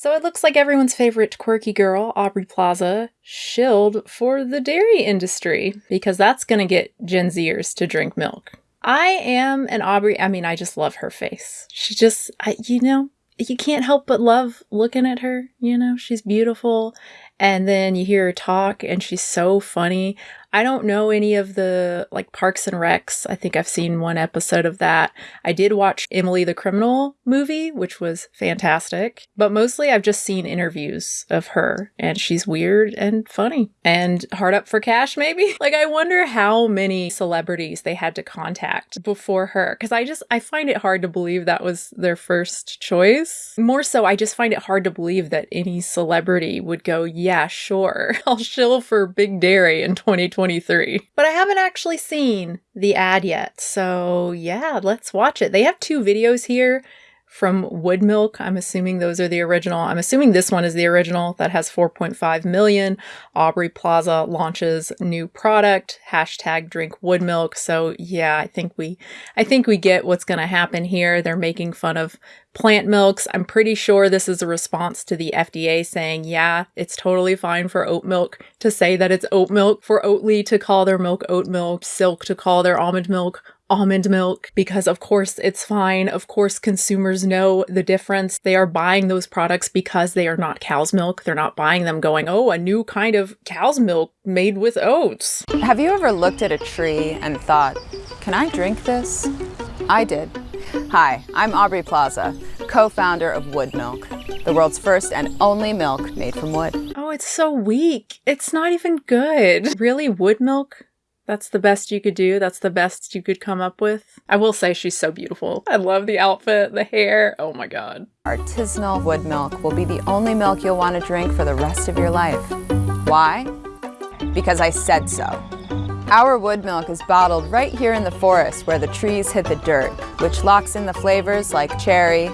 So it looks like everyone's favorite quirky girl, Aubrey Plaza, shilled for the dairy industry because that's going to get Gen Zers to drink milk. I am an Aubrey, I mean, I just love her face. She just, I, you know, you can't help but love looking at her, you know, she's beautiful. And then you hear her talk and she's so funny. I don't know any of the like Parks and Recs. I think I've seen one episode of that. I did watch Emily the Criminal movie, which was fantastic, but mostly I've just seen interviews of her and she's weird and funny and hard up for cash, maybe. like, I wonder how many celebrities they had to contact before her because I just I find it hard to believe that was their first choice. More so, I just find it hard to believe that any celebrity would go, yeah, sure, I'll shill for Big Dairy in 2020. 2023. But I haven't actually seen the ad yet. So yeah, let's watch it. They have two videos here from Wood Milk. I'm assuming those are the original. I'm assuming this one is the original that has 4.5 million. Aubrey Plaza launches new product, hashtag drink wood milk. So yeah, I think we, I think we get what's going to happen here. They're making fun of plant milks. I'm pretty sure this is a response to the FDA saying, yeah, it's totally fine for oat milk to say that it's oat milk, for Oatly to call their milk oat milk, Silk to call their almond milk almond milk because of course it's fine. Of course consumers know the difference. They are buying those products because they are not cow's milk. They're not buying them going, oh, a new kind of cow's milk made with oats. Have you ever looked at a tree and thought, can I drink this? I did. Hi, I'm Aubrey Plaza, co-founder of Wood Milk, the world's first and only milk made from wood. Oh, it's so weak. It's not even good. Really, wood milk? That's the best you could do. That's the best you could come up with. I will say she's so beautiful. I love the outfit, the hair. Oh my god. Artisanal wood milk will be the only milk you'll want to drink for the rest of your life. Why? Because I said so. Our wood milk is bottled right here in the forest where the trees hit the dirt, which locks in the flavors like cherry,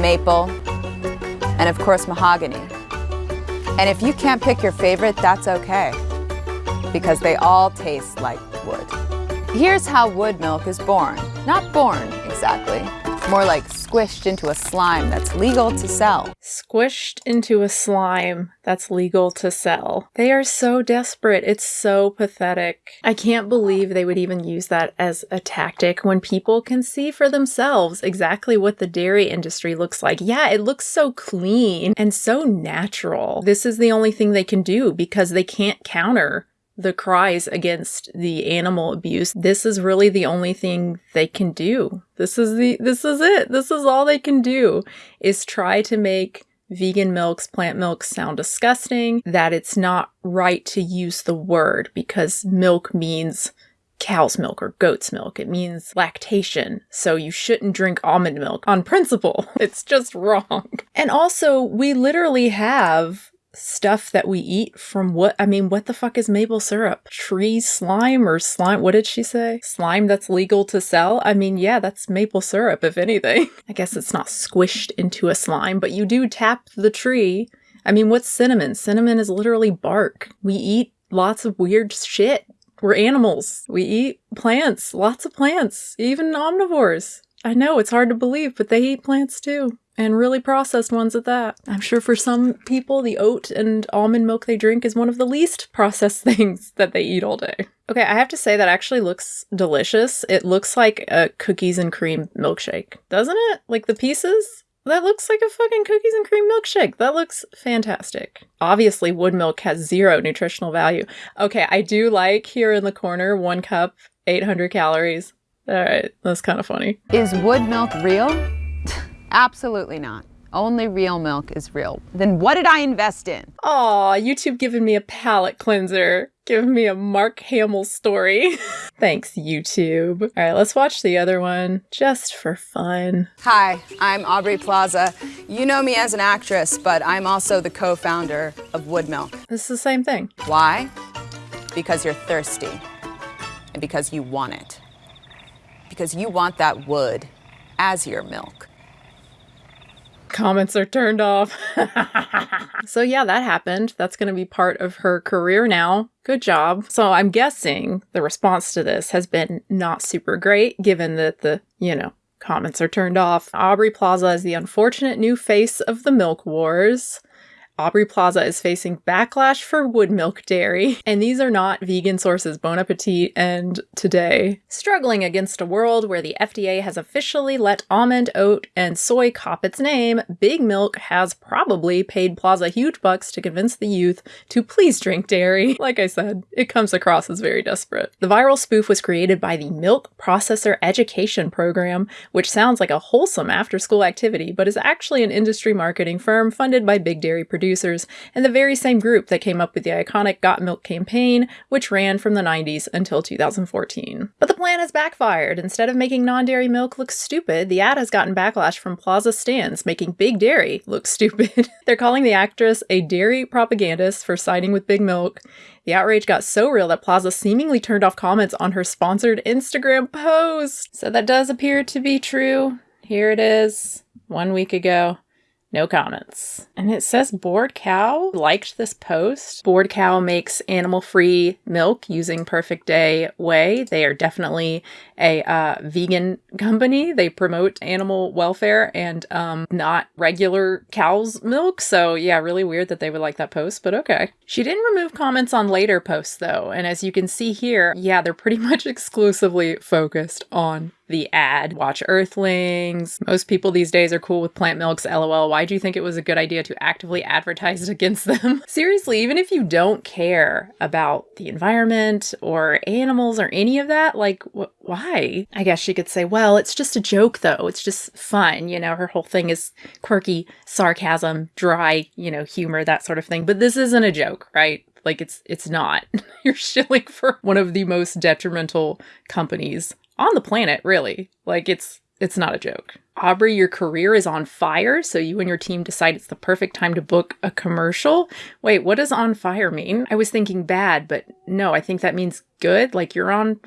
maple, and of course mahogany. And if you can't pick your favorite, that's okay, because they all taste like wood. Here's how wood milk is born. Not born, exactly. More like squished into a slime that's legal to sell. Squished into a slime that's legal to sell. They are so desperate. It's so pathetic. I can't believe they would even use that as a tactic when people can see for themselves exactly what the dairy industry looks like. Yeah, it looks so clean and so natural. This is the only thing they can do because they can't counter the cries against the animal abuse. This is really the only thing they can do. This is the this is it. This is all they can do is try to make vegan milks, plant milks sound disgusting, that it's not right to use the word because milk means cow's milk or goat's milk. It means lactation. So you shouldn't drink almond milk on principle. It's just wrong. And also, we literally have stuff that we eat from what I mean, what the fuck is maple syrup? Tree slime or slime? What did she say? Slime that's legal to sell? I mean, yeah, that's maple syrup, if anything. I guess it's not squished into a slime, but you do tap the tree. I mean, what's cinnamon? Cinnamon is literally bark. We eat lots of weird shit. We're animals. We eat plants, lots of plants, even omnivores. I know it's hard to believe, but they eat plants too and really processed ones at that. I'm sure for some people, the oat and almond milk they drink is one of the least processed things that they eat all day. Okay, I have to say that actually looks delicious. It looks like a cookies and cream milkshake, doesn't it? Like the pieces? That looks like a fucking cookies and cream milkshake. That looks fantastic. Obviously, wood milk has zero nutritional value. Okay, I do like here in the corner, one cup, 800 calories. All right, that's kind of funny. Is wood milk real? Absolutely not. Only real milk is real. Then what did I invest in? Aw, YouTube giving me a palate cleanser. Giving me a Mark Hamill story. Thanks, YouTube. All right, let's watch the other one just for fun. Hi, I'm Aubrey Plaza. You know me as an actress, but I'm also the co-founder of Wood Milk. This is the same thing. Why? Because you're thirsty. And because you want it. Because you want that wood as your milk comments are turned off. so yeah, that happened. That's going to be part of her career now. Good job. So I'm guessing the response to this has been not super great given that the, you know, Comments are turned off. Aubrey Plaza is the unfortunate new face of the milk wars. Aubrey Plaza is facing backlash for wood milk dairy, and these are not vegan sources Bon Appetit and Today. Struggling against a world where the FDA has officially let almond, oat, and soy cop its name, Big Milk has probably paid Plaza huge bucks to convince the youth to please drink dairy. Like I said, it comes across as very desperate. The viral spoof was created by the Milk Processor Education Program, which sounds like a wholesome after school activity, but is actually an industry marketing firm funded by big dairy producers producers, and the very same group that came up with the iconic Got Milk campaign, which ran from the 90s until 2014. But the plan has backfired. Instead of making non dairy milk look stupid, the ad has gotten backlash from Plaza stands, making Big Dairy look stupid. They're calling the actress a dairy propagandist for siding with Big Milk. The outrage got so real that Plaza seemingly turned off comments on her sponsored Instagram post. So that does appear to be true. Here it is, one week ago. No comments. And it says Bored Cow liked this post. Bored Cow makes animal free milk using Perfect Day Whey. They are definitely a uh, vegan company. They promote animal welfare and um, not regular cow's milk. So, yeah, really weird that they would like that post, but okay. She didn't remove comments on later posts though. And as you can see here, yeah, they're pretty much exclusively focused on the ad. Watch Earthlings. Most people these days are cool with plant milks, lol. Why do you think it was a good idea to actively advertise against them? Seriously, even if you don't care about the environment or animals or any of that, like, wh- why? I guess she could say, well, it's just a joke though. It's just fun. You know, her whole thing is quirky sarcasm, dry, you know, humor, that sort of thing. But this isn't a joke, right? Like it's it's not. You're shilling for one of the most detrimental companies on the planet, really. Like it's it's not a joke. Aubrey, your career is on fire, so you and your team decide it's the perfect time to book a commercial. Wait, what does on fire mean? I was thinking bad, but no, I think that means good. Like you're on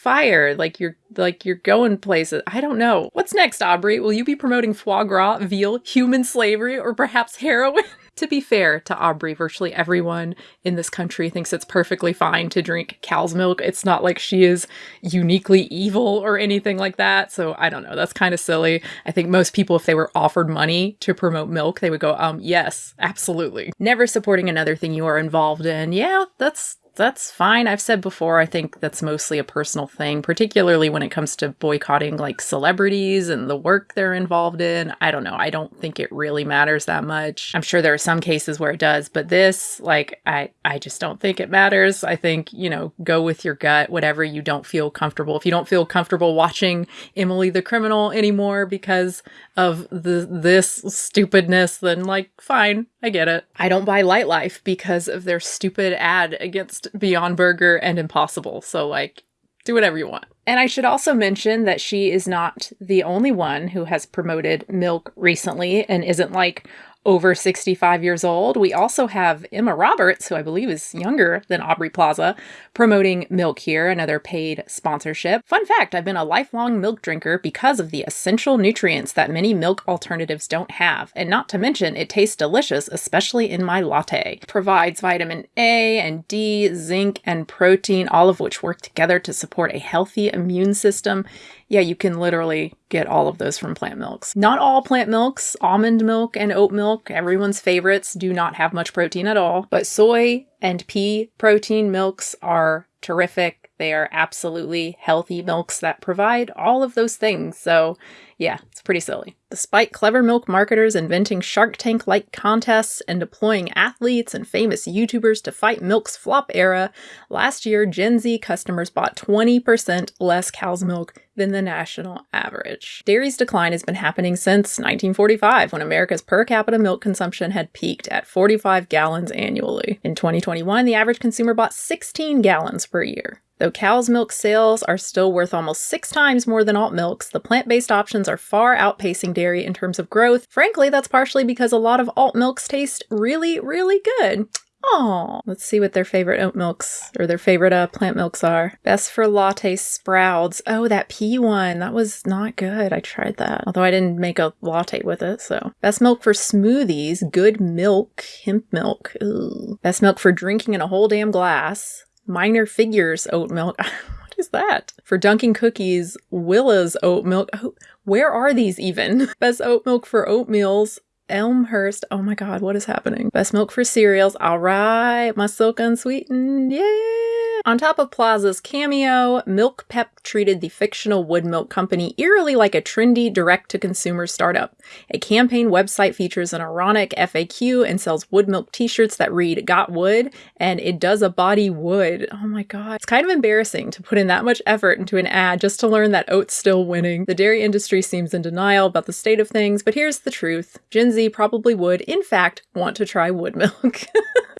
fire, like you're like you're going places. I don't know. What's next, Aubrey? Will you be promoting foie gras, veal, human slavery, or perhaps heroin? To be fair to Aubrey, virtually everyone in this country thinks it's perfectly fine to drink cow's milk. It's not like she is uniquely evil or anything like that. So I don't know. That's kind of silly. I think most people, if they were offered money to promote milk, they would go, um, yes, absolutely. Never supporting another thing you are involved in. Yeah, that's that's fine. I've said before, I think that's mostly a personal thing, particularly when it comes to boycotting like celebrities and the work they're involved in. I don't know. I don't think it really matters that much. I'm sure there are some cases where it does, but this, like, I, I just don't think it matters. I think, you know, go with your gut, whatever you don't feel comfortable. If you don't feel comfortable watching Emily the Criminal anymore because of the this stupidness, then like, fine, I get it. I don't buy Lightlife because of their stupid ad against Beyond Burger and Impossible. So, like, do whatever you want. And I should also mention that she is not the only one who has promoted milk recently and isn't like over 65 years old. We also have Emma Roberts, who I believe is younger than Aubrey Plaza, promoting milk here, another paid sponsorship. Fun fact I've been a lifelong milk drinker because of the essential nutrients that many milk alternatives don't have. And not to mention, it tastes delicious, especially in my latte. provides vitamin A and D, zinc, and protein, all of which work together to support a healthy immune system yeah, you can literally get all of those from plant milks. Not all plant milks, almond milk and oat milk, everyone's favorites, do not have much protein at all. But soy and pea protein milks are terrific. They are absolutely healthy milks that provide all of those things. So, yeah, it's pretty silly. Despite clever milk marketers inventing Shark Tank like contests and deploying athletes and famous YouTubers to fight milk's flop era, last year Gen Z customers bought 20% less cow's milk than the national average. Dairy's decline has been happening since 1945 when America's per capita milk consumption had peaked at 45 gallons annually. In 2021, the average consumer bought 16 gallons per year. Though cow's milk sales are still worth almost six times more than alt milks, the plant based options are far outpacing dairy in terms of growth. Frankly, that's partially because a lot of alt milks taste really, really good. Oh, let's see what their favorite oat milks or their favorite uh, plant milks are. Best for latte Sproud. Oh, that pea one. That was not good. I tried that. Although I didn't make a latte with it, so. Best milk for smoothies. Good milk. Hemp milk. Ooh. Best milk for drinking in a whole damn glass minor figures oat milk. what is that? For dunking cookies, Willa's oat milk. Oh, where are these even? Best oat milk for oatmeals. Elmhurst. Oh my god, what is happening? Best milk for cereals. All right, my silk unsweetened. Yeah. On top of Plaza's cameo, Milk Pep treated the fictional Wood Milk Company eerily like a trendy direct to consumer startup. A campaign website features an ironic FAQ and sells wood milk t shirts that read, Got wood, and it does a body wood. Oh my god. It's kind of embarrassing to put in that much effort into an ad just to learn that oat's still winning. The dairy industry seems in denial about the state of things, but here's the truth Gen Z probably would, in fact, want to try wood milk.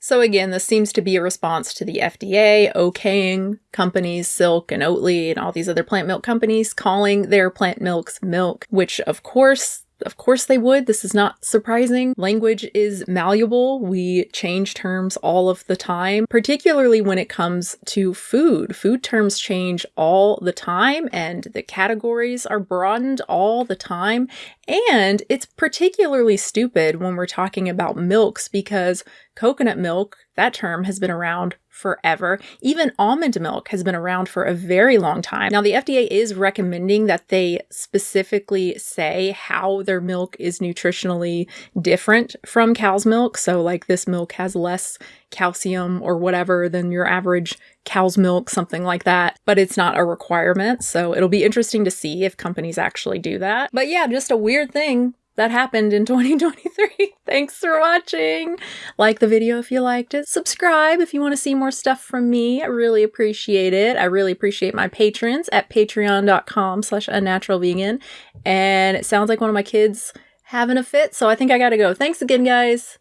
So again, this seems to be a response to the FDA okaying companies, Silk and Oatly and all these other plant milk companies calling their plant milks milk, which of course of course they would. This is not surprising. Language is malleable. We change terms all of the time, particularly when it comes to food. Food terms change all the time and the categories are broadened all the time. And it's particularly stupid when we're talking about milks because coconut milk, that term has been around forever. Even almond milk has been around for a very long time. Now, the FDA is recommending that they specifically say how their milk is nutritionally different from cow's milk. So, like, this milk has less calcium or whatever than your average cow's milk, something like that. But it's not a requirement. So, it'll be interesting to see if companies actually do that. But yeah, just a weird thing that happened in 2023. Thanks for watching. Like the video if you liked it. Subscribe if you want to see more stuff from me. I really appreciate it. I really appreciate my patrons at patreon.com slash unnaturalvegan. And it sounds like one of my kids having a fit, so I think I gotta go. Thanks again, guys.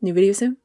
New video soon.